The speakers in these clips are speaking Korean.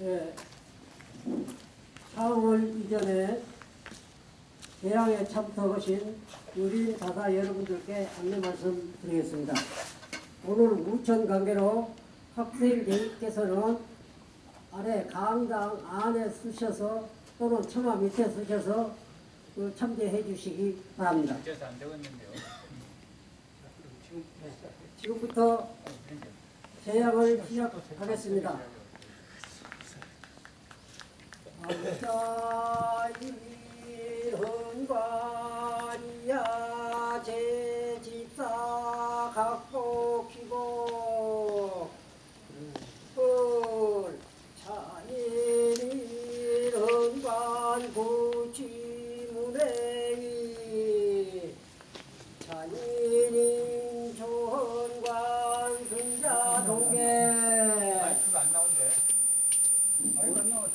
예, 4월 이전에 대항에 참석하신 우리 다사 여러분들께 안내 말씀 드리겠습니다. 오늘 우천 관계로 학생들께서는 아래 강당 안에 쓰셔서 또는 처마 밑에 쓰셔서 그 참여해 주시기 바랍니다. 지금부터 제약을 시작하겠습니다. 헌관이야 제 집사 갖고 키고 꿀 찬일 헌관 구치문행이 찬일인 조헌관 승자 동계.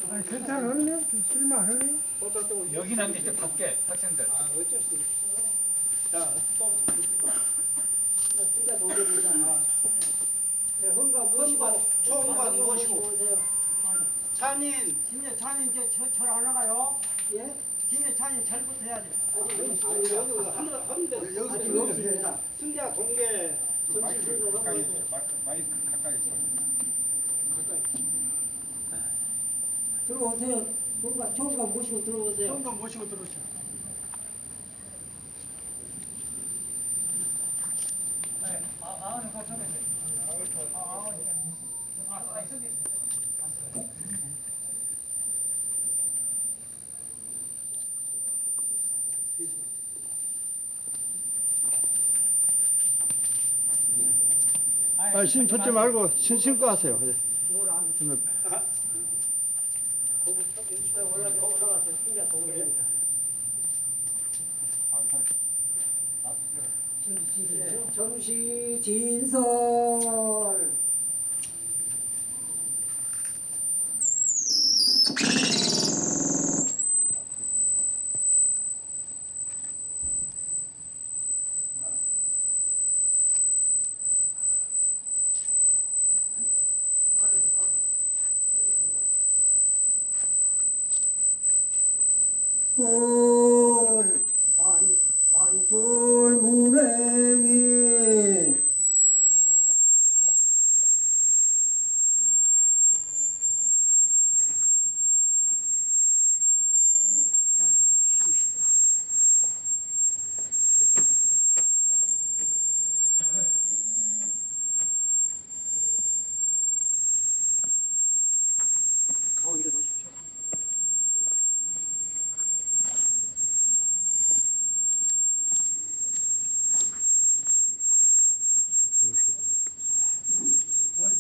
아니, 괜찮았네? 쓸만하네? 여기는 안 되죠. 밖에 학생들. 아, 어쩔 수 없어. 자, 또. 진짜 동료입니다. 네, 헌가 모시고. 오세요. 찬인 진짜 찬이 이제 절, 절안 나가요? 예? 진짜 찬이 절부터 해야지. 아직 아니 여기 아직 여기서. 승자 동계 순으로 하고 있어요. 마이크 가까이 있어. 들어오세요. 뭔가 총각 모시고 들어오세요. 정도 모시고 들어오시오. 아, 아는 거 처음에. 아, 아, 아, 아, 저기. 아, 신 붙지 말고 신 신고 하세요. 네. 진짜 동료입니다. 네, 정시 진설. 꿀, 관, 관줄 문행이 가운데로 오십시오.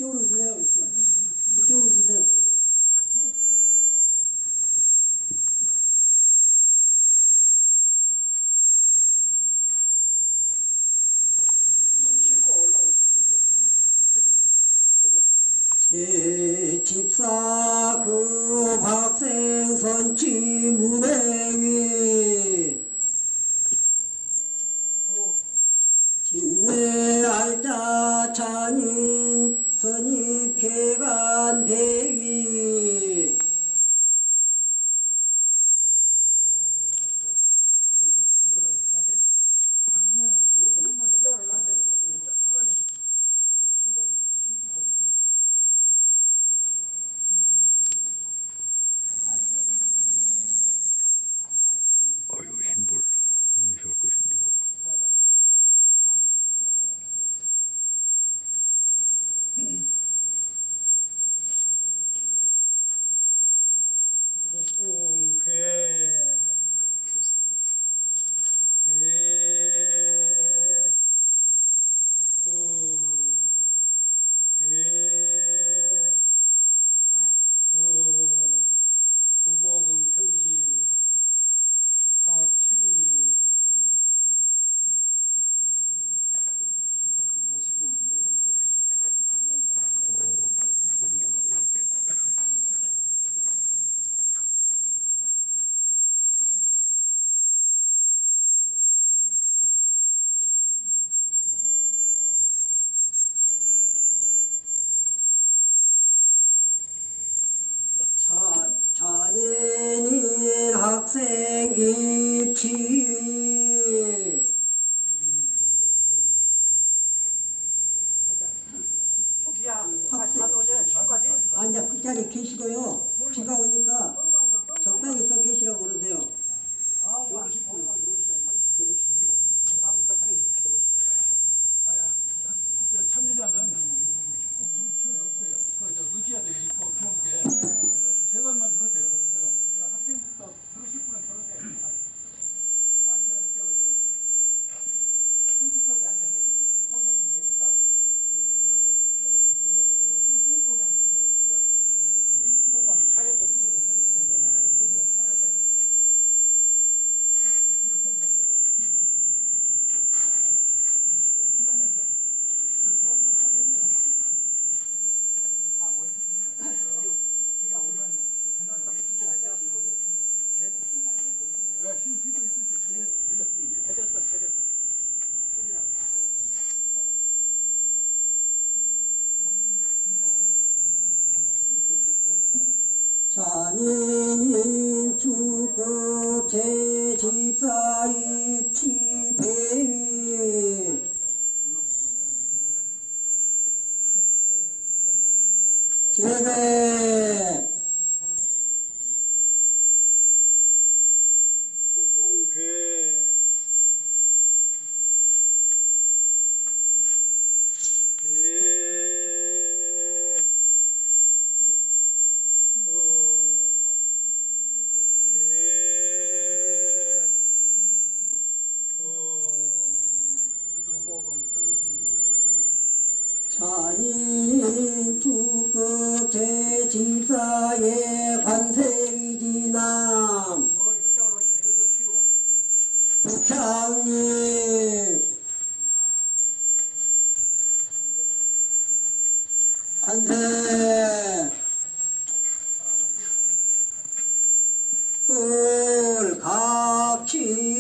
이쪽으로 서세요. 이쪽. 이쪽으로 서세요. 제 집사 그 학생 선치 문행이 진내 알자 찬인 가만히 계시고요. 비가 오니까 적당히 서 계시라고 그러세요. 나는 주급 제 집사 입치 배일 제배 아니 주극제진사의 관세이지남 부창님. 관세. 불각치